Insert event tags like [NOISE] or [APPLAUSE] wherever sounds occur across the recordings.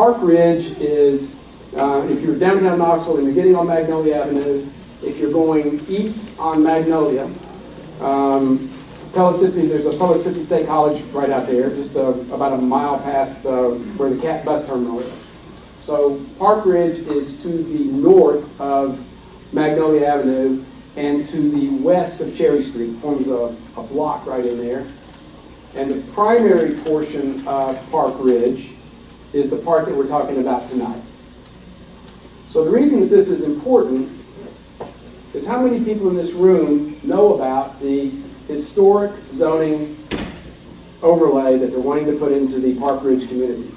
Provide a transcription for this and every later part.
Park Ridge is, uh, if you're downtown Knoxville and you're getting on Magnolia Avenue, if you're going east on Magnolia, um, Pellissippi, there's a Pellissippi State College right out there, just uh, about a mile past uh, where the CAT bus terminal is. So Park Ridge is to the north of Magnolia Avenue and to the west of Cherry Street, forms a, a block right in there. And the primary portion of Park Ridge is the part that we're talking about tonight. So the reason that this is important is how many people in this room know about the historic zoning overlay that they're wanting to put into the Park Ridge community.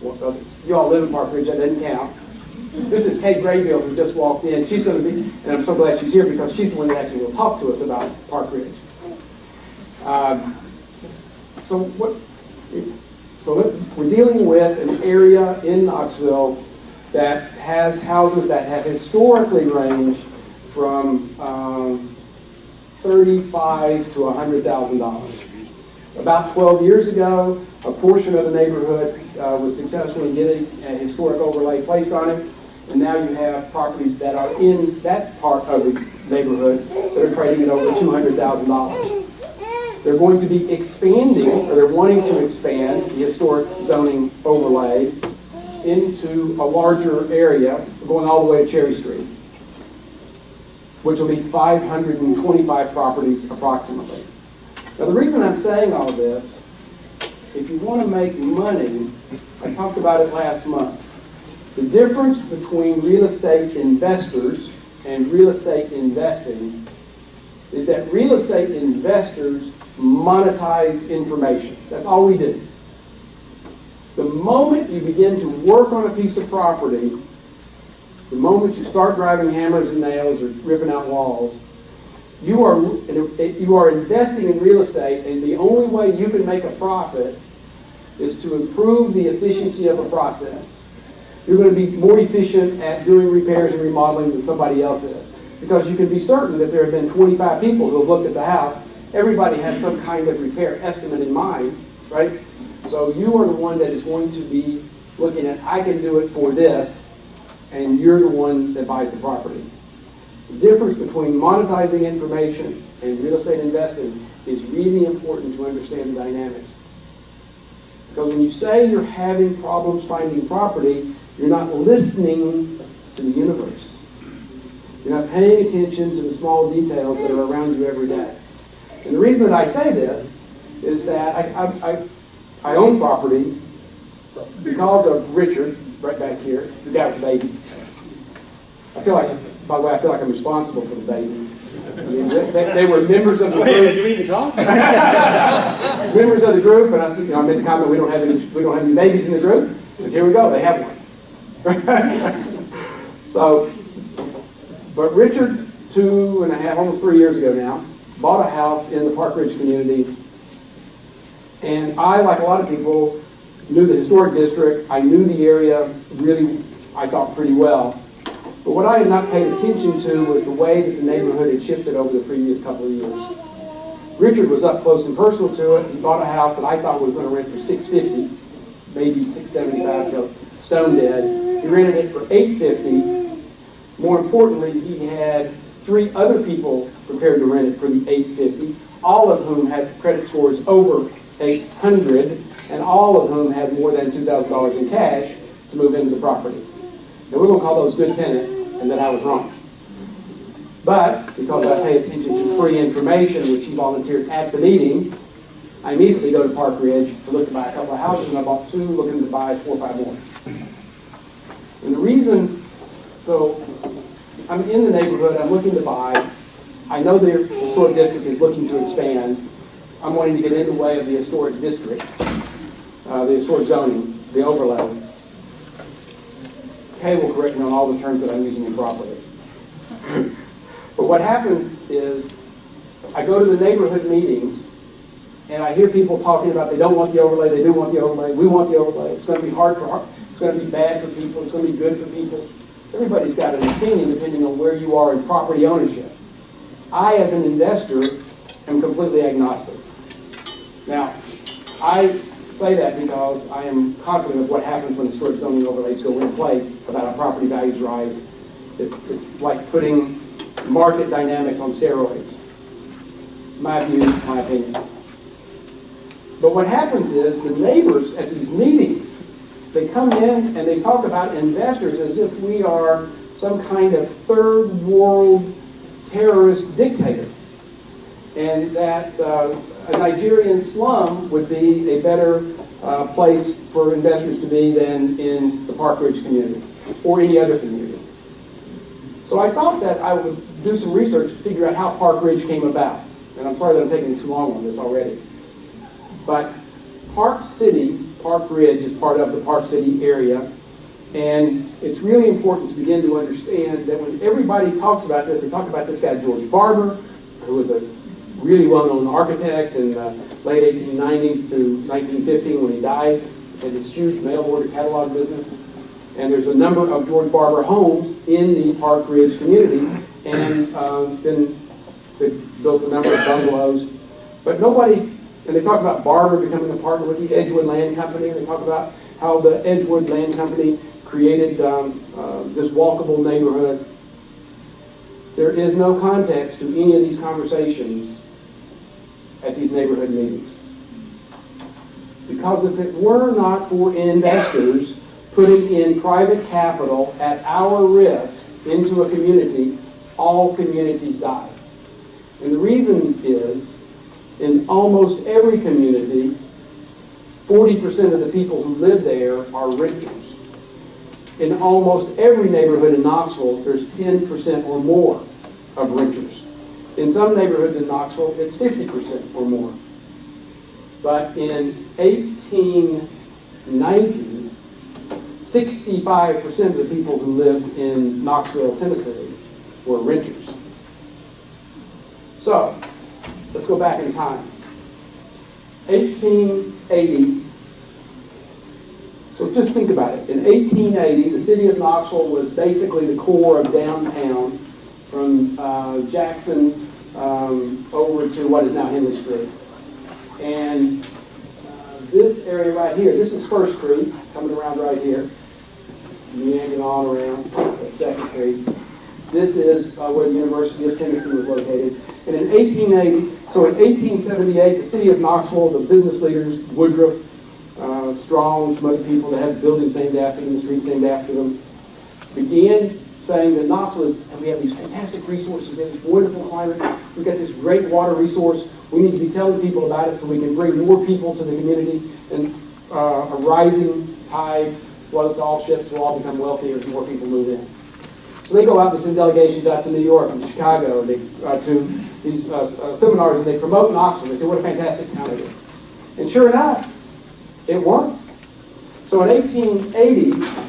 Well, uh, you all live in Park Ridge, that doesn't count. This is Kate Graybill who just walked in. She's going to be, and I'm so glad she's here because she's the one that actually will talk to us about Park Ridge. Um, so what? So we're dealing with an area in Knoxville that has houses that have historically ranged from um, thirty-five to hundred thousand dollars. About twelve years ago, a portion of the neighborhood uh, was successfully getting a historic overlay placed on it, and now you have properties that are in that part of the neighborhood that are trading at over two hundred thousand dollars. They're going to be expanding, or they're wanting to expand the historic zoning overlay into a larger area, going all the way to Cherry Street, which will be 525 properties approximately. Now, the reason I'm saying all this, if you want to make money, I talked about it last month. The difference between real estate investors and real estate investing is that real estate investors monetize information. That's all we do. The moment you begin to work on a piece of property, the moment you start driving hammers and nails or ripping out walls, you are, you are investing in real estate, and the only way you can make a profit is to improve the efficiency of a process. You're going to be more efficient at doing repairs and remodeling than somebody else is. Because you can be certain that there have been 25 people who have looked at the house. Everybody has some kind of repair estimate in mind, right? So you are the one that is going to be looking at, I can do it for this, and you're the one that buys the property. The difference between monetizing information and real estate investing is really important to understand the dynamics. Because when you say you're having problems finding property, you're not listening to the universe. You're not paying attention to the small details that are around you every day. And the reason that I say this is that I, I, I, I own property because of Richard, right back here, the guy with the baby. I feel like, by the way, I feel like I'm responsible for the baby. I mean, they, they were members of the Wait, group we need to talk? [LAUGHS] members of the group, and I said, you know, I made the comment, we don't have any, we don't have any babies in the group. And here we go, they have one. [LAUGHS] so, but Richard, two and a half, almost three years ago now, bought a house in the Park Ridge community. And I, like a lot of people, knew the historic district. I knew the area really, I thought, pretty well. But what I had not paid attention to was the way that the neighborhood had shifted over the previous couple of years. Richard was up close and personal to it. He bought a house that I thought was going to rent for six fifty, maybe six seventy five till stone dead. He rented it for eight fifty. More importantly, he had three other people prepared to rent it for the eight fifty, all of whom had credit scores over eight hundred, and all of whom had more than two thousand dollars in cash to move into the property. And we're going to call those good tenants, and that I was wrong. But because I pay attention to free information, which he volunteered at the meeting, I immediately go to Park Ridge to look to buy a couple of houses, and I bought two, looking to buy four or five more. And the reason, so I'm in the neighborhood, I'm looking to buy. I know the historic district is looking to expand. I'm wanting to get in the way of the historic district, uh, the historic zoning, the overlay. Kay will correct me on all the terms that I'm using improperly. [LAUGHS] But what happens is, I go to the neighborhood meetings, and I hear people talking about they don't want the overlay, they do want the overlay, we want the overlay, it's gonna be hard for, it's gonna be bad for people, it's gonna be good for people. Everybody's got an opinion depending on where you are in property ownership. I, as an investor, am completely agnostic. Now, I say that because I am confident of what happens when historic zoning overlays go in place about how property values rise. It's, it's like putting market dynamics on steroids. My view, my opinion. But what happens is the neighbors at these meetings, they come in and they talk about investors as if we are some kind of third world terrorist dictator. And that uh, a Nigerian slum would be a better uh, place for investors to be than in the Park Ridge community or any other community. So I thought that I would do some research to figure out how Park Ridge came about. And I'm sorry that I'm taking too long on this already. But Park City, Park Ridge is part of the Park City area. And it's really important to begin to understand that when everybody talks about this, they talk about this guy, George Barber, who was a really well-known architect in the late 1890s through 1915 when he died, had this huge mail order catalog business. And there's a number of George Barber homes in the Park Ridge community, and um, then they built a number of bungalows. But nobody, and they talk about Barber becoming a partner with the Edgewood Land Company, and they talk about how the Edgewood Land Company created um, uh, this walkable neighborhood. There is no context to any of these conversations at these neighborhood meetings. Because if it were not for investors putting in private capital at our risk into a community, all communities die. And the reason is, in almost every community, 40% of the people who live there are renters. In almost every neighborhood in Knoxville, there's 10% or more of renters. In some neighborhoods in Knoxville, it's 50% or more. But in 1890, 65% of the people who lived in Knoxville, Tennessee were renters. So, let's go back in time. 1880, so just think about it. In 1880, the city of Knoxville was basically the core of downtown from uh, Jackson um, over to what is now Henry Street. And uh, this area right here, this is First Street, coming around right here, meandering on around at Second Street. This is uh, where the University of Tennessee was located. And in 1880, so in 1878, the city of Knoxville, the business leaders, Woodruff, uh, Strong, some other people that have buildings named after them, the streets named after them, began saying that Knoxville is, and we have these fantastic resources, we have this wonderful climate, we've got this great water resource, we need to be telling people about it so we can bring more people to the community, and uh, a rising tide floats all ships, will all become wealthier as more people move in. So they go out and send delegations out to New York and Chicago, and they, uh, to these uh, uh, seminars, and they promote Knoxville. They say what a fantastic town it is. And sure enough, it worked. So in 1880,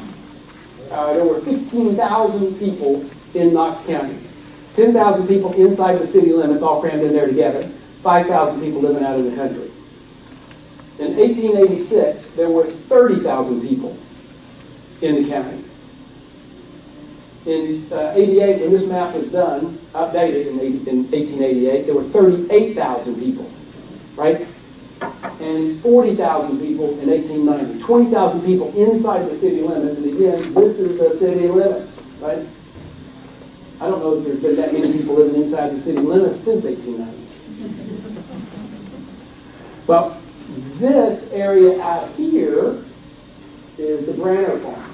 uh, there were 15,000 people in Knox County. 10,000 people inside the city limits, all crammed in there together. 5,000 people living out in the country. In 1886, there were 30,000 people in the county. In uh, 88, when this map was done, updated in, 80, in 1888, there were 38,000 people, right? And 40,000 people in 1890. 20,000 people inside the city limits, and again, this is the city limits, right? I don't know if there's been that many people living inside the city limits since 1890. well, this area out here is the Branner farm.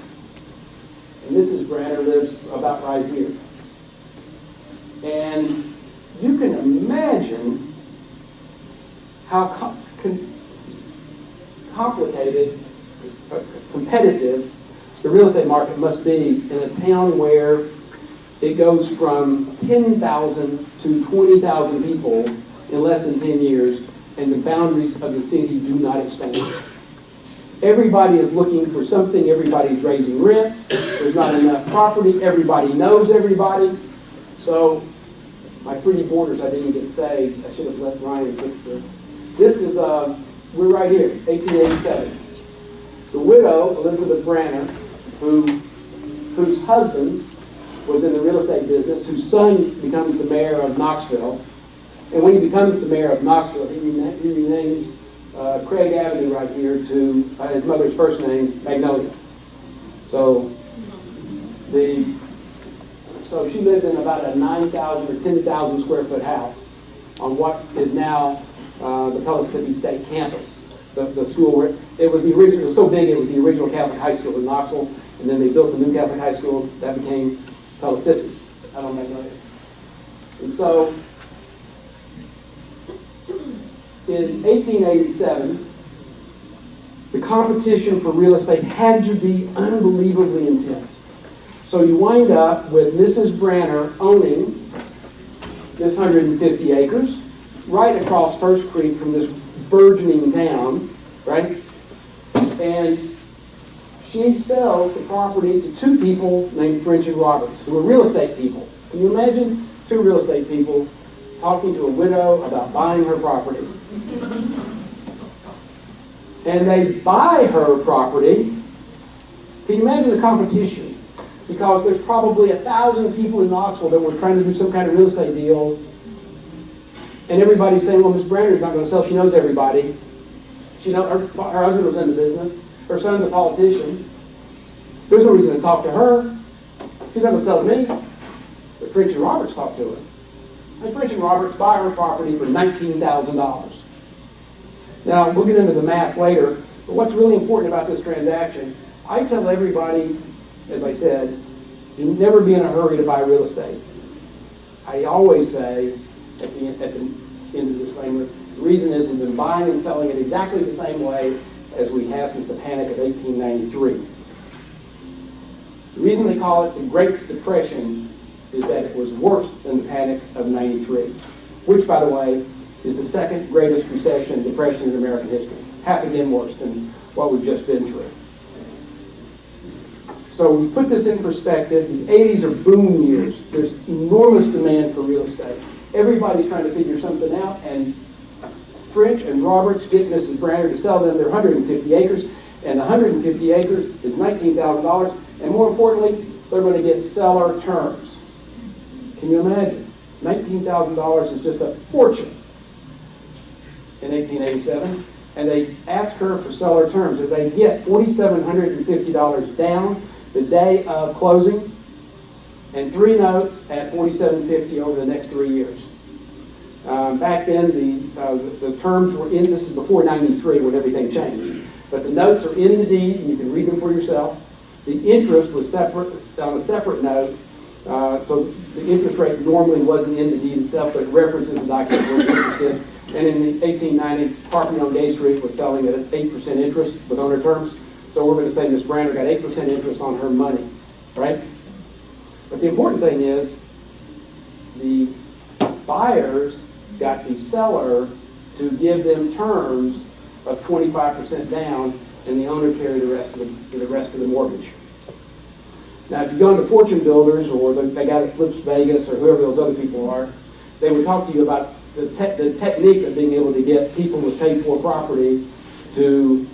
And Mrs. Branner lives about right here. And you can imagine how complicated, competitive the real estate market must be in a town where it goes from 10,000 to 20,000 people in less than 10 years, and the boundaries of the city do not expand. Everybody is looking for something. Everybody's raising rents. There's not enough property. Everybody knows everybody. So, my pretty borders, I didn't get saved. I should have let Ryan fix this. This is, uh, we're right here, 1887. The widow, Elizabeth Branner, who, whose husband was in the real estate business, whose son becomes the mayor of Knoxville. And when he becomes the mayor of Knoxville, he, rena he renames uh, Craig Avenue right here to uh, his mother's first name, Magnolia. So the, so she lived in about a 9,000 or 10,000 square foot house on what is now uh, the Pellissippi State campus. The, the school, where- it was the original, it was so big, it was the original Catholic high school in Knoxville, and then they built the new Catholic high school, that became Pellissippi, out on Magnolia. And so, in 1887, the competition for real estate had to be unbelievably intense. So you wind up with Mrs. Branner owning this 150 acres, right across First Creek from this burgeoning town, right? And she sells the property to two people named French and Roberts, who are real estate people. Can you imagine two real estate people talking to a widow about buying her property? And they buy her property. Can you imagine the competition? Because there's probably a thousand people in Knoxville that were trying to do some kind of real estate deal. And everybody's saying, well, Miss Branner's not going to sell. She knows everybody. She know, her, her husband was in the business. Her son's a politician. There's no reason to talk to her. She's not going to sell to me. But French and Roberts talked to her. And French and Roberts buy her property for $19,000. Now, we'll get into the math later, but what's really important about this transaction, I tell everybody, as I said, you never be in a hurry to buy real estate. I always say, at the, at the end of the disclaimer, the reason is we've been buying and selling it exactly the same way as we have since the panic of 1893. The reason they call it the Great Depression is that it was worse than the panic of 93, which, by the way, is the second greatest recession, depression in American history. Half again worse than what we've just been through. So we put this in perspective. The 80s are boom years. There's enormous demand for real estate. Everybody's trying to figure something out, and French and Roberts get Mrs. Branner to sell them their 150 acres, and the 150 acres is $19,000, and more importantly, they're going to get seller terms. Can you imagine? $19,000 is just a fortune in 1887, and they ask her for seller terms. If they get $4,750 down the day of closing, and three notes at 4,750 over the next three years. Um, back then, the, uh, the terms were in, this is before 93 when everything changed, but the notes are in the deed, and you can read them for yourself. The interest was separate, on a separate note, uh, so the interest rate normally wasn't in the deed itself, but references the document where the interest is. And in the 1890s, property on Gay Street was selling at 8% interest with owner terms. So we're going to say Ms. Branner got 8% interest on her money, right? But the important thing is the buyers got the seller to give them terms of 25% down and the owner carry the rest of the, the rest of the mortgage. Now, if you go into Fortune Builders or the, the guy that flips Vegas or whoever those other people are, they would talk to you about the, te- the technique of being able to get people with paid for property to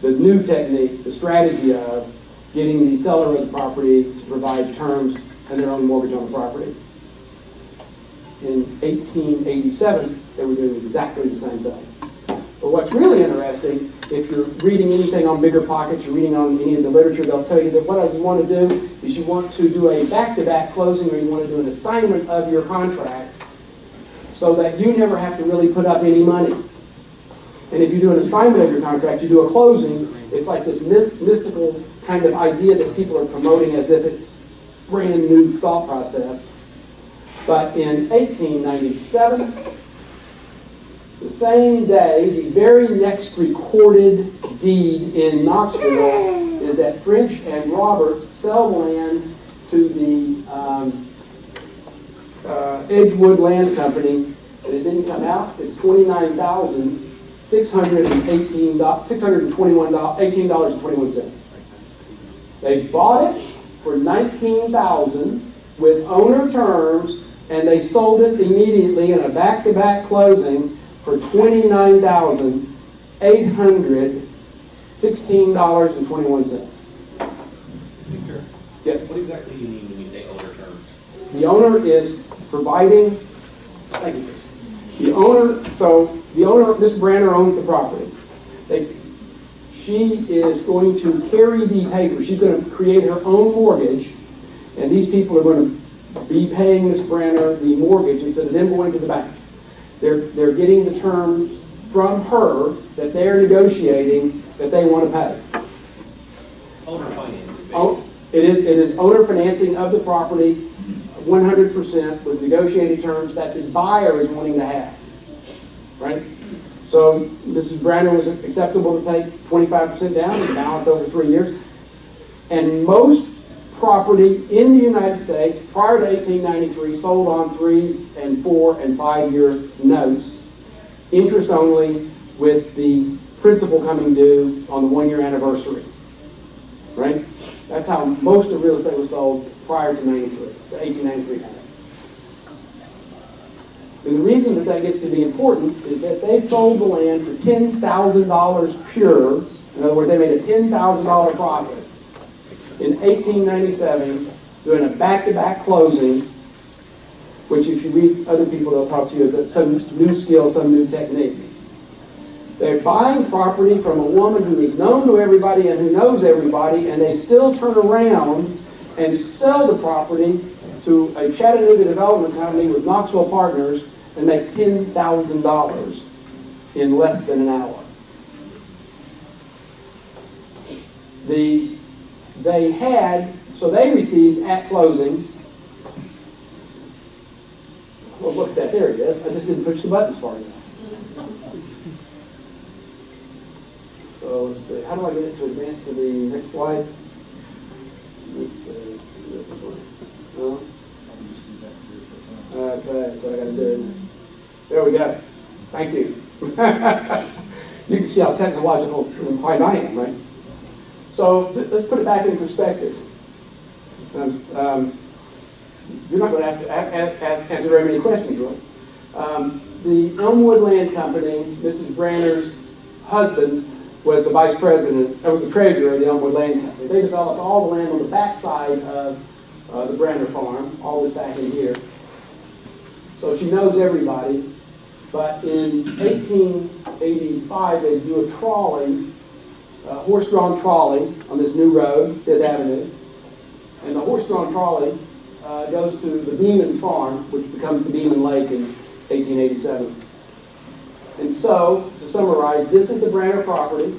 the new technique, the strategy of getting the seller of the property to provide terms and their own mortgage on the property. In 1887, they were doing exactly the same thing. But what's really interesting, if you're reading anything on Bigger Pockets, you're reading on any of the literature, they'll tell you that what you want to do is you want to do a back-to-back closing or you want to do an assignment of your contract so that you never have to really put up any money. And if you do an assignment of your contract, you do a closing, it's like this mystical kind of idea that people are promoting as if it's brand new thought process. But in 1897, the same day, the very next recorded deed in Knoxville is that French and Roberts sell land to the um, uh, Edgewood Land Company, and it didn't come out. It's twenty-nine thousand six hundred and eighteen six hundred and twenty-one eighteen dollars and twenty-one cents. They bought it for nineteen thousand with owner terms, and they sold it immediately in a back-to-back closing for twenty-nine thousand eight hundred sixteen dollars and twenty-one cents. Victor, Yes. what exactly do you mean when you say owner terms? The owner is providing, thank you, Chris. The owner, so the owner, Ms. Branner owns the property. They, she is going to carry the paper, she's gonna create her own mortgage, and these people are gonna be paying Ms. Brenner the mortgage instead of them going to the bank. They're, they're getting the terms from her that they're negotiating that they wanna pay. Owner financing, Oh. It is, it is owner financing of the property, one hundred percent with negotiated terms that the buyer is wanting to have. Right? So Mrs. Brandon was acceptable to take twenty-five percent down and balance over three years. And most property in the United States prior to eighteen ninety-three sold on three and four and five-year notes, interest only with the principal coming due on the one-year anniversary right? That's how most of real estate was sold prior to 93, the 1893 kind And the reason that that gets to be important is that they sold the land for $10,000 pure. In other words, they made a $10,000 profit in 1897 doing a back-to-back closing, which if you read other people, they'll talk to you as some new skill, some new technique. They're buying property from a woman who is known to everybody and who knows everybody, and they still turn around and sell the property to a Chattanooga development company with Knoxville partners and make ten thousand dollars in less than an hour. The, they had, so they received at closing, well, look at that, there it is, I just didn't push the buttons far enough. So let's see, how do I get it to advance to the next slide? Let's see. No? Uh, That's, that's what I gotta do. There we go. Thank you. [LAUGHS] You can see how technological and inclined I am, right? So let's put it back in perspective. Um, um, You're not have to a- a- ask- answer very many questions, really. Um, The Elmwood Land Company, Mrs. Branner's husband, was the vice president, uh, was the treasurer of the Elmwood Land Company. They developed all the land on the backside of uh, the Branner farm, all this back in here. So she knows everybody. But in 1885, they do a trolley, a horse-drawn trolley on this new road, Fifth Avenue. And the horse-drawn trolley uh, goes to the Beeman Farm, which becomes the Beeman Lake in 1887. And so, to summarize, this is the Branner property.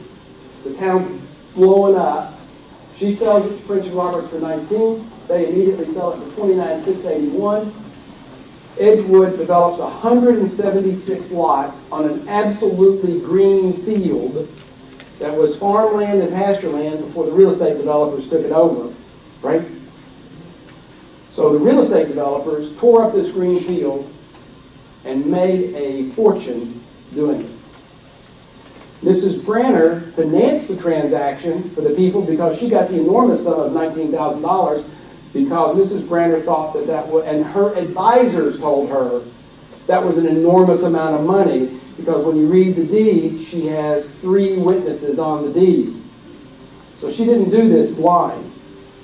The town's blowing up. She sells it to French and Roberts for 19. They immediately sell it for 29,681. Edgewood develops 176 lots on an absolutely green field that was farmland and pasture land before the real estate developers took it over, right? So the real estate developers tore up this green field and made a fortune doing it. Mrs. Branner financed the transaction for the people because she got the enormous sum of $19,000 because Mrs. Branner thought that that was, and her advisors told her that was an enormous amount of money because when you read the deed, she has three witnesses on the deed. So she didn't do this blind.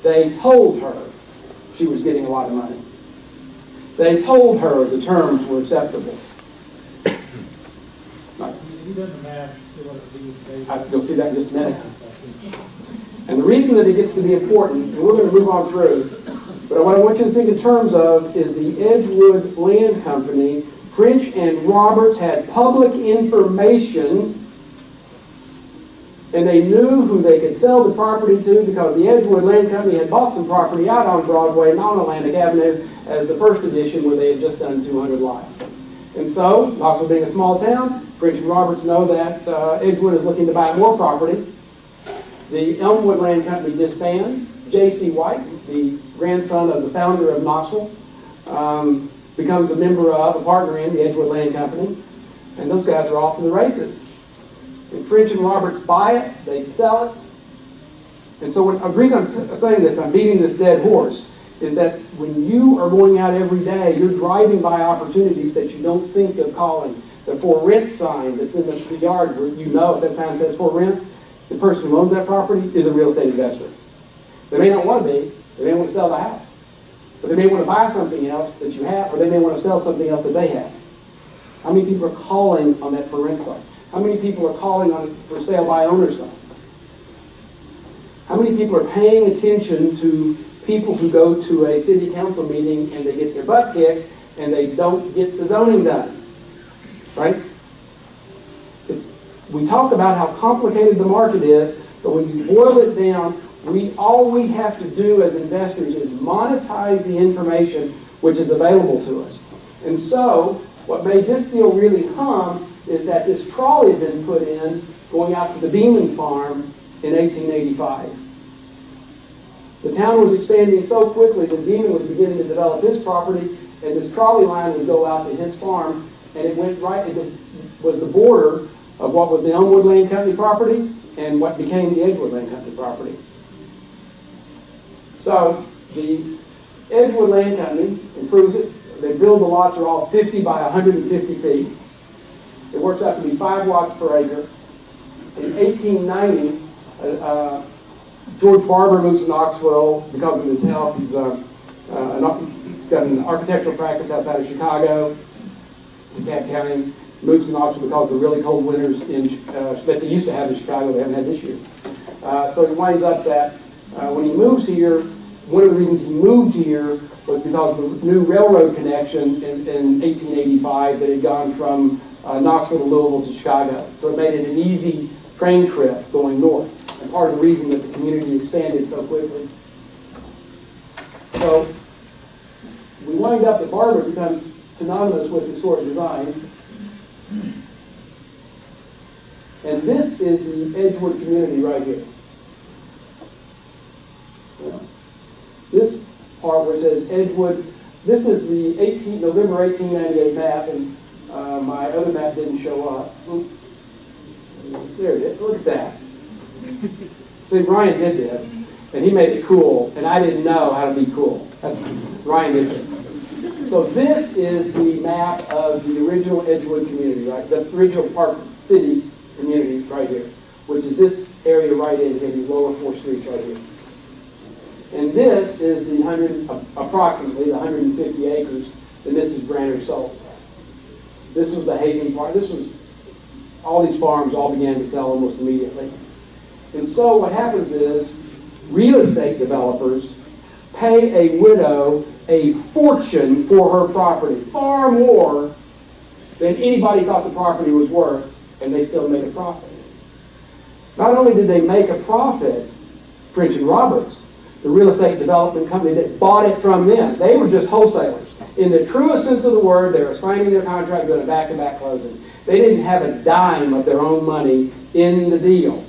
They told her she was getting a lot of money. They told her the terms were acceptable. [COUGHS] If you done the math, see what it means, Dave. I- You'll see that in just a minute. And the reason that it gets to be important, and we're going to move on through, but what I want you to think in terms of is the Edgewood Land Company, French and Roberts had public information, and they knew who they could sell the property to because the Edgewood Land Company had bought some property out on Broadway and on Atlantic Avenue as the first edition where they had just done 200 lots. And so, Knoxville being a small town, French and Roberts know that uh, Edgewood is looking to buy more property. The Elmwood Land Company disbands. J.C. White, the grandson of the founder of Knoxville, um, becomes a member of, a partner in the Edgewood Land Company, and those guys are off to the races. And French and Roberts buy it, they sell it. And so when, the reason I'm saying this, I'm beating this dead horse, is that when you are going out every day, you're driving by opportunities that you don't think of calling. The for rent sign that's in the yard where you know that sign says for rent, the person who owns that property is a real estate investor. They may not want to be, they may want to sell the house. But they may want to buy something else that you have, or they may want to sell something else that they have. How many people are calling on that for rent sign? How many people are calling on it for sale by owner sign? How many people are paying attention to people who go to a city council meeting and they get their butt kicked and they don't get the zoning done? Right? It's, we talk about how complicated the market is, but when you boil it down, we, all we have to do as investors is monetize the information which is available to us. And so, what made this deal really hum is that this trolley had been put in going out to the Beeman farm in 1885. The town was expanding so quickly that Beeman was beginning to develop his property, and this trolley line would go out to his farm, and it went right, it was the border of what was the Elmwood Land Company property and what became the Edgewood Land Company property. So, the Edgewood Land Company improves it, they build the lots are all 50 by 150 feet. It works out to be five watts per acre. In 1890, uh, uh, George Barber moves to Knoxville because of his health. He's, uh, uh, an, he's got an architectural practice outside of Chicago, DeKalb County. Moves to Knoxville because of the really cold winters in, uh, that they used to have in Chicago, they haven't had this year. Uh, so it winds up that uh, when he moves here, one of the reasons he moved here was because of the new railroad connection in, in 1885 that had gone from uh, Knoxville to Louisville to Chicago. So it made it an easy train trip going north, and part of the reason that the community expanded so quickly. So we wind up that Barber becomes synonymous with historic designs. And this is the Edgewood community right here. This part where it says Edgewood, this is the 18, November 1898 map, and uh, my other map didn't show up. There it is, look at that. [LAUGHS] See, Ryan did this, and he made it cool, and I didn't know how to be cool. That's, Ryan did this. So this is the map of the original Edgewood community, right? The original Park City community right here, which is this area right in here, these lower four streets right here. And this is the hundred, approximately the hundred and fifty acres that Mrs. Branner sold. This was the hazing part, this was, all these farms all began to sell almost immediately. And so what happens is, real estate developers pay a widow a fortune for her property, far more than anybody thought the property was worth, and they still made a profit. Not only did they make a profit, French and Roberts, the real estate development company that bought it from them, they were just wholesalers. In the truest sense of the word, they were signing their contract, doing a back-to-back closing. They didn't have a dime of their own money in the deal.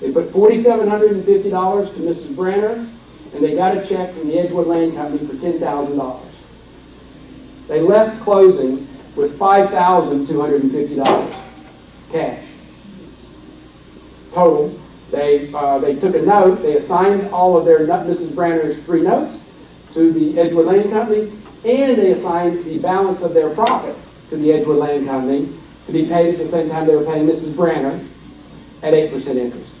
They put forty-seven hundred and fifty dollars to Mrs. Branner, and they got a check from the Edgewood Land Company for ten thousand dollars. They left closing with five thousand two hundred and fifty dollars cash. Total. They, uh, they took a note, they assigned all of their, Mrs. Branner's three notes to the Edgewood Land Company, and they assigned the balance of their profit to the Edgewood Land Company to be paid at the same time they were paying Mrs. Branner at eight percent interest.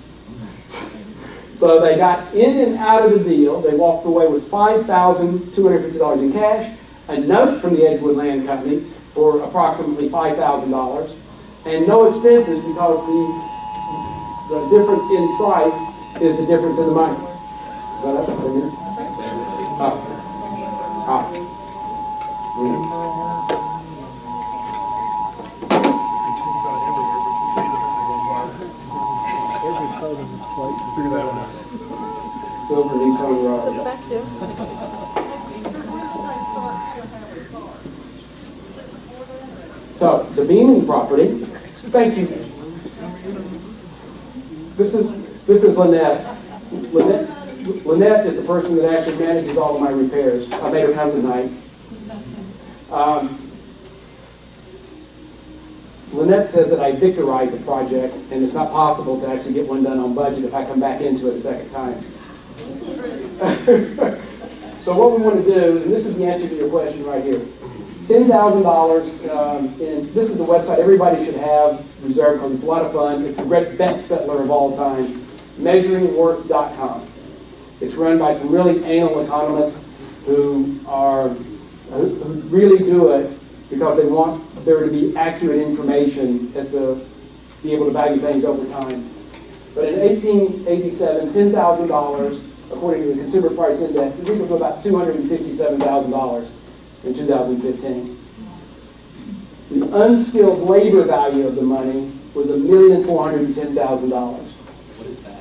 So they got in and out of the deal. They walked away with five thousand two hundred fifty dollars in cash, a note from the Edgewood Land Company for approximately five thousand dollars, and no expenses because the the difference in price is the difference in the money. Well, that's clear. Thanks, everybody. Ah. Ah. Mm. Silver Nissan Road. effective. So, the beaming property, thank you. This is, this is Lynette. Lynette, Lynette is the person that actually manages all of my repairs. I made her come tonight. Um, Lynette says that I victorize a project, and it's not possible to actually get one done on budget if I come back into it a second time. [LAUGHS] So what we want to do, and this is the answer to your question right here. Ten thousand dollars, um, and this is the website everybody should have reserved because it's a lot of fun. It's the great best settler of all time, measuringworth.com. It's run by some really anal economists who are, who really do it because they want there to be accurate information as to be able to value things over time. But in 1887, $10,000, according to the Consumer Price Index, is equal to about $257,000 in 2015. The unskilled labor value of the money was $1,410,000. What is that?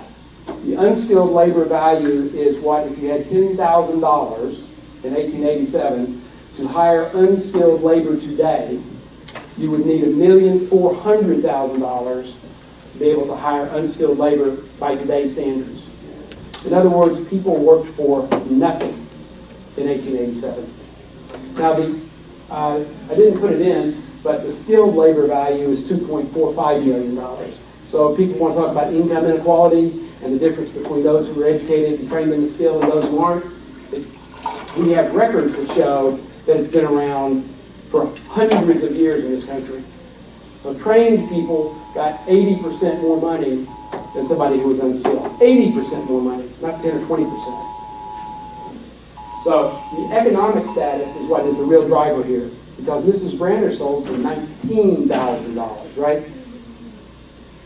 The unskilled labor value is what, if you had ten thousand dollars in eighteen eighty-seven to hire unskilled labor today, you would need a million four hundred thousand dollars to be able to hire unskilled labor by today's standards. In other words, people worked for nothing in eighteen eighty-seven. Now, the, uh, I didn't put it in, but the skilled labor value is two point four five million dollars. So people want to talk about income inequality and the difference between those who are educated and trained in the skill and those who aren't, we have records that show that it's been around for hundreds of years in this country. So trained people got eighty percent more money than somebody who was unskilled. Eighty percent more money, it's not ten or twenty percent. So the economic status is what is the real driver here, because Mrs. Branner sold for nineteen thousand dollars, right?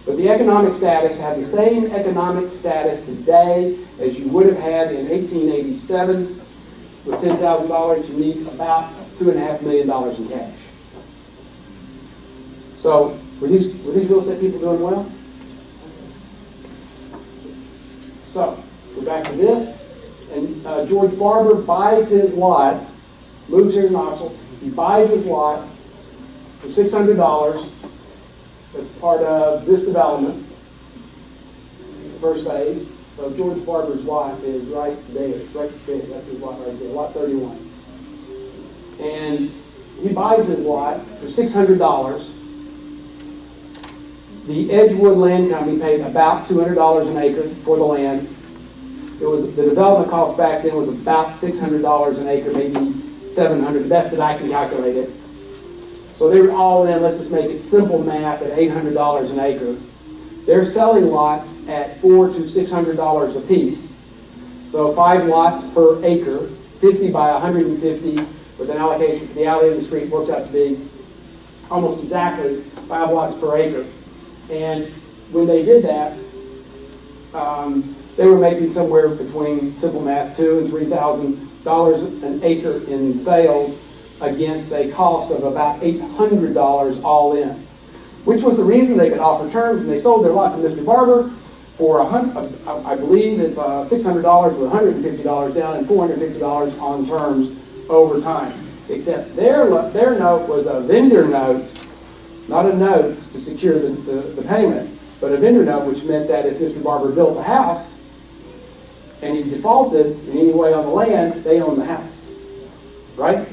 But the economic status, have the same economic status today as you would have had in eighteen eighty-seven. With ten thousand dollars, you need about two and a half million dollars in cash. So, were these, were these real estate people doing well? So, we're back to this, and uh, George Barber buys his lot, moves here to Knoxville, he buys his lot for six hundred dollars as part of this development, first phase. So George Barber's lot is right there, right there, that's his lot right there, lot thirty-one. And he buys his lot for six hundred dollars. The Edgewood Land Company paid about two hundred dollars an acre for the land. It was, the development cost back then was about six hundred dollars an acre, maybe 700. The best that I can calculate it. So they were all in, let's just make it simple math, at eight hundred dollars an acre. They're selling lots at four to six hundred dollars a piece. So five lots per acre, fifty by hundred and fifty, with an allocation for the alley and the street, works out to be almost exactly five lots per acre. And when they did that, um, they were making somewhere between, simple math, two and three thousand dollars an acre in sales against a cost of about eight hundred dollars all in. Which was the reason they could offer terms, and they sold their lot to Mr. Barber for a hun, uh, I believe it's uh, six hundred dollars with hundred and fifty dollars down and four hundred fifty dollars on terms over time. Except their, their note was a vendor note, not a note to secure the, the, the payment, but a vendor note, which meant that if Mr. Barber built the house and he defaulted in any way on the land, they own the house. Right?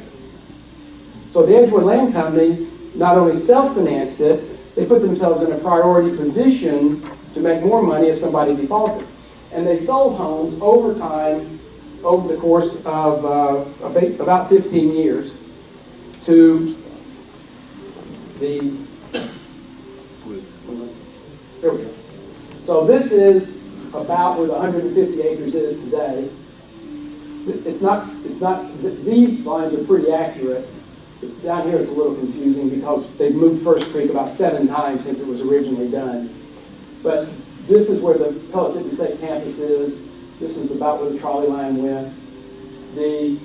So the Edgewood Land Company not only self-financed it, they put themselves in a priority position to make more money if somebody defaulted. And they sold homes over time, over the course of uh, about- about 15 years, to the, there we go. So this is about where the 150 acres is today. It's not, it's not, these lines are pretty accurate. It's down here, it's a little confusing because they've moved First Creek about seven times since it was originally done. But this is where the Pellissippi State campus is. This is about where the trolley line went. The,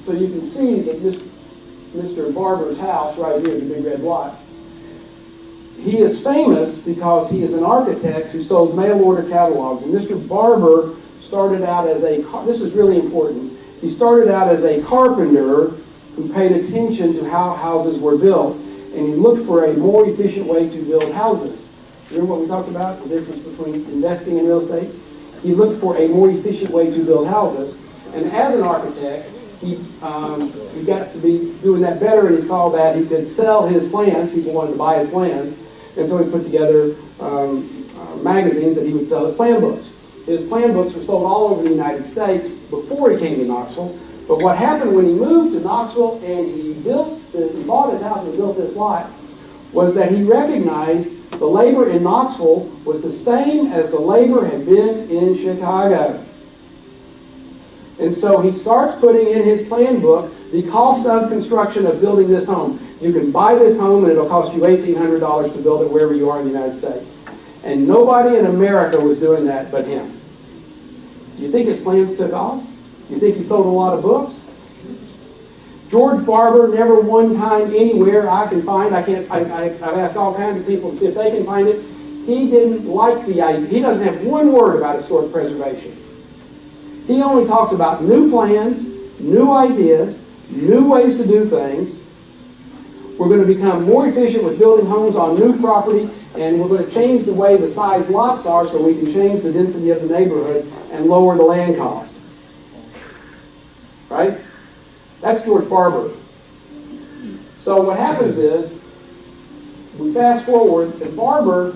so you can see that this, Mr. Barber's house right here, the big red lot, he is famous because he is an architect who sold mail order catalogs. And Mr. Barber started out as a, this is really important. He started out as a carpenter who paid attention to how houses were built. And he looked for a more efficient way to build houses. Remember what we talked about, the difference between investing in real estate? He looked for a more efficient way to build houses. And as an architect, he, um, he got to be doing that better and he saw that he could sell his plans, people wanted to buy his plans, and so he put together um, uh, magazines that he would sell his plan books. His plan books were sold all over the United States before he came to Knoxville, but what happened when he moved to Knoxville and he built, he bought his house and built this lot, was that he recognized the labor in Knoxville was the same as the labor had been in Chicago. And so he starts putting in his plan book the cost of construction of building this home. You can buy this home and it'll cost you eighteen hundred dollars to build it wherever you are in the United States. And nobody in America was doing that but him. Do you think his plans took off? Do You think he sold a lot of books? George Barber never one time anywhere I can find, I can't, I, I, I've asked all kinds of people to see if they can find it. He didn't like the idea, he doesn't have one word about historic preservation. He only talks about new plans, new ideas, new ways to do things. We're going to become more efficient with building homes on new property, and we're going to change the way the size lots are so we can change the density of the neighborhoods and lower the land cost. Right? That's George Barber. So what happens is, we fast forward, and Barber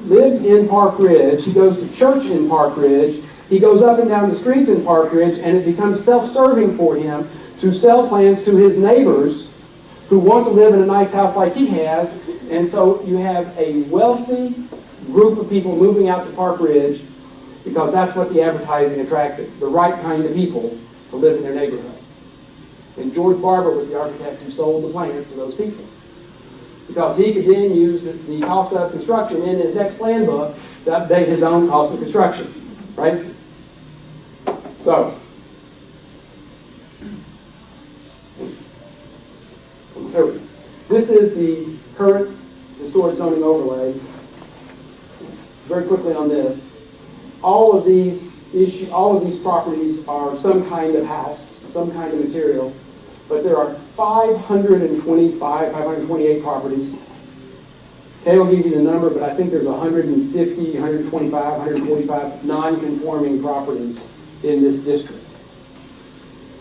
lived in Park Ridge. He goes to church in Park Ridge. He goes up and down the streets in Park Ridge, and it becomes self-serving for him to sell plans to his neighbors who want to live in a nice house like he has. And so you have a wealthy group of people moving out to Park Ridge because that's what the advertising attracted, the right kind of people to live in their neighborhood. And George Barber was the architect who sold the plans to those people. Because he could then use the cost of construction in his next plan book to update his own cost of construction, right? So. This is the current historic zoning overlay. Very quickly on this. All of these issue, all of these properties are some kind of house, some kind of material, but there are 525, 528 properties. Kay will give you the number, but I think there's 150, 125, 145 non-conforming properties in this district.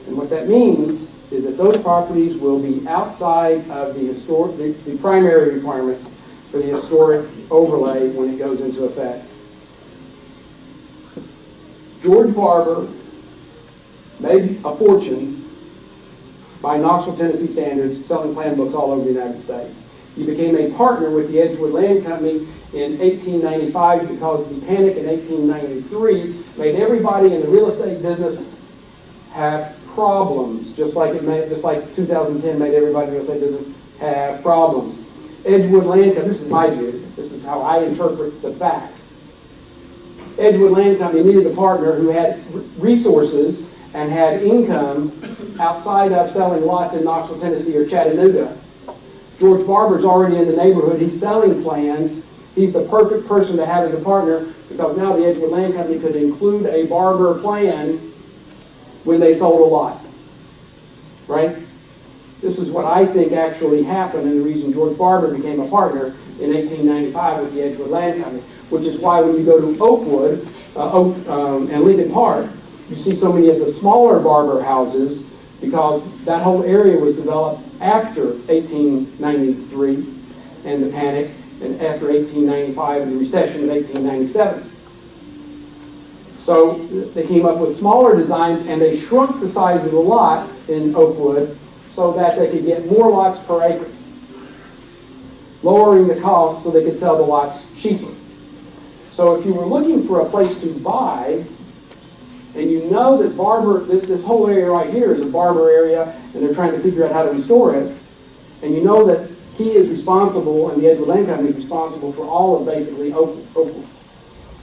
And what that means is that those properties will be outside of the historic, the, the primary requirements for the historic overlay when it goes into effect. George Barber made a fortune by Knoxville, Tennessee standards, selling plan books all over the United States. He became a partner with the Edgewood Land Company in 1895 because the panic in 1893 made everybody in the real estate business have problems, just like it made, just like 2010 made everybody in the real estate business have problems. Edgewood Land Company, this is my view, this is how I interpret the facts. Edgewood Land Company needed a partner who had resources and had income outside of selling lots in Knoxville, Tennessee or Chattanooga. George Barber's already in the neighborhood. He's selling plans. He's the perfect person to have as a partner because now the Edgewood Land Company could include a Barber plan when they sold a lot. Right? This is what I think actually happened and the reason George Barber became a partner in 1895 with the Edgewood Land Company, which is why when you go to Oakwood uh, Oak, um, and Lincoln Park, you see so many of the smaller Barber houses because that whole area was developed after 1893 and the panic and after 1895 and the recession of 1897. So they came up with smaller designs and they shrunk the size of the lot in Oakwood so that they could get more lots per acre, lowering the cost so they could sell the lots cheaper. So if you were looking for a place to buy, and you know that Barber, this whole area right here is a Barber area, and they're trying to figure out how to restore it, and you know that he is responsible, and the Edgewood Land Company is responsible for all of basically Oak, Oak,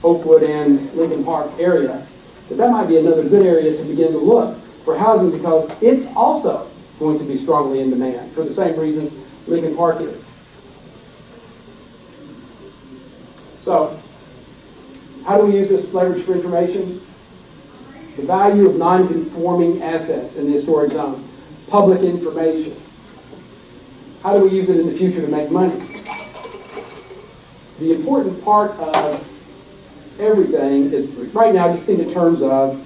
Oakwood and Lincoln Park area, But that might be another good area to begin to look for housing because it's also going to be strongly in demand for the same reasons Lincoln Park is. So, how do we use this leverage for information? The value of non-conforming assets in the historic zone. Public information. How do we use it in the future to make money? The important part of everything is, right now, just think in terms of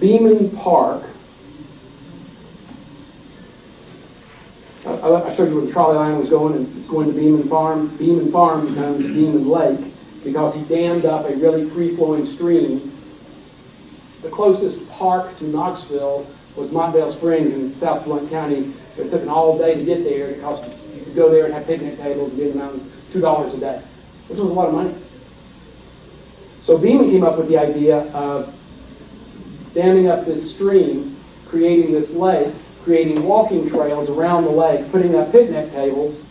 Beaman Park. I, I showed you where the trolley line was going, and it's going to Beaman Farm. Beaman Farm becomes Beaman Lake because he dammed up a really free-flowing stream. The closest park to Knoxville was Montvale Springs in South Blount County. It took an all day to get there. It cost you could go there and have picnic tables and be in the mountains two dollars a day, which was a lot of money. So Beaman came up with the idea of damming up this stream, creating this lake, creating walking trails around the lake, putting up picnic tables.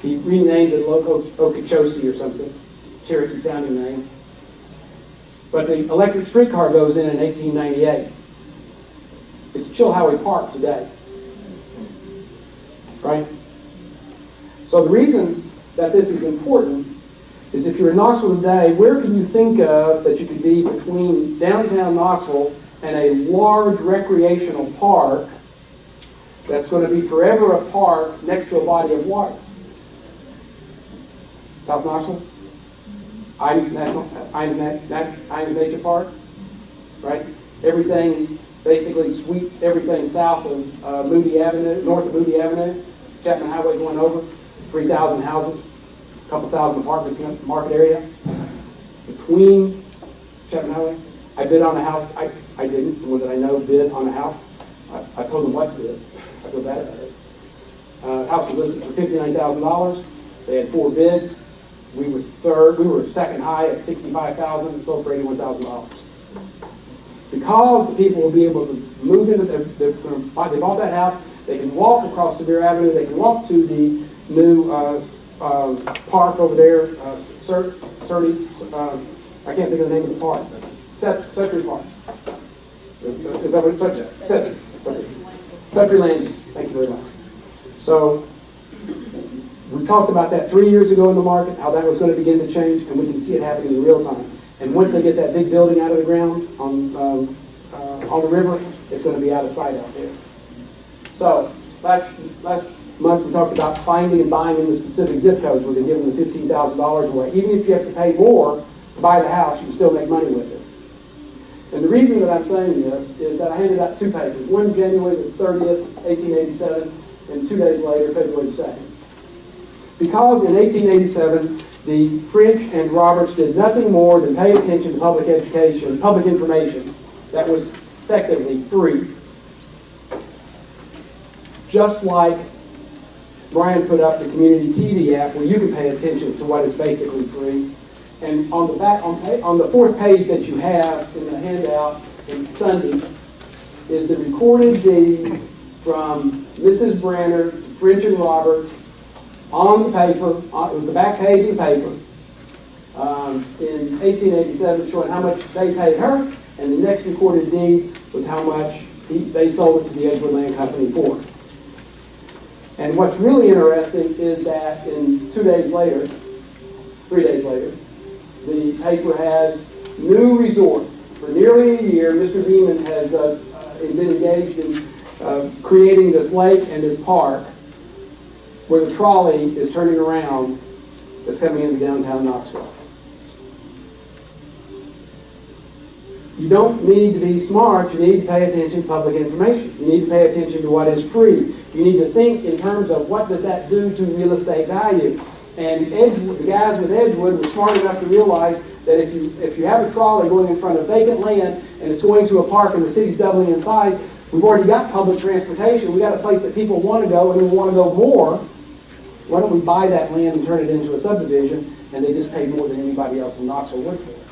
He renamed it Loco Okeechobee or something, Cherokee sounding name. But the electric streetcar goes in in 1898. It's Chilhowee Park today. Right? So the reason that this is important is if you're in Knoxville today, where can you think of that you could be between downtown Knoxville and a large recreational park that's going to be forever a park next to a body of water? South Knoxville? Ijams National, Na- Ijams Nature Park, right? Everything, basically sweep everything south of uh, Moody Avenue, north of Moody Avenue, Chapman Highway going over, 3,000 houses, a couple thousand apartments in the market area. Between Chapman Highway, I bid on a house, I, I didn't, someone that I know bid on a house. I, I told them what to bid, I feel bad about it. Uh, house was listed for fifty-nine thousand dollars, they had four bids, we were third, we were second high at sixty-five thousand, sold for eighty-one thousand dollars. Because the people will be able to move into, gonna buy- they bought that house, they can walk across Sevier Avenue, they can walk to the new, uh, um, park over there, uh, Sur, Surrey, uh, I can't think of the name of the park. Set, Suttree Park. Is that what it's, Suttree. Suttree Landing, thank you very much. So, we talked about that three years ago in the market, how that was gonna begin to change, and we can see it happening in real time. And once they get that big building out of the ground on, um, uh, on the river, it's gonna be out of sight out there. So, last, last month, we talked about finding and buying in the specific zip codes where they're giving the fifteen thousand dollars away. Even if you have to pay more to buy the house, you can still make money with it. And the reason that I'm saying this is that I handed out two papers, one January the thirtieth, eighteen eighty-seven, and two days later, February the second. Because in 1887, the French and Roberts did nothing more than pay attention to public education, public information that was effectively free. Just like Brian put up the community TV app where you can pay attention to what is basically free. And on the back, on, on the fourth page that you have in the handout in Sunday is the recorded deed from Mrs. Branner, to French and Roberts, on the paper, on- it was the back page of the paper, um, in 1887, showing how much they paid her, and the next recorded deed was how much he, they sold it to the Edgewood Land Company for. And what's really interesting is that in two days later, three days later, the paper has new resort. For nearly a year, Mr. Beaman has uh, uh, been engaged in uh, creating this lake and this park where the trolley is turning around that's coming into downtown Knoxville. You don't need to be smart, you need to pay attention to public information. You need to pay attention to what is free. You need to think in terms of what does that do to real estate value. And Edgewood, the guys with Edgewood were smart enough to realize that if you, if you have a trolley going in front of vacant land and it's going to a park and the city's doubling in size, we've already got public transportation, We've got a place that people want to go and we want to go more. Why don't we buy that land and turn it into a subdivision and they just pay more than anybody else in Knoxville would for it?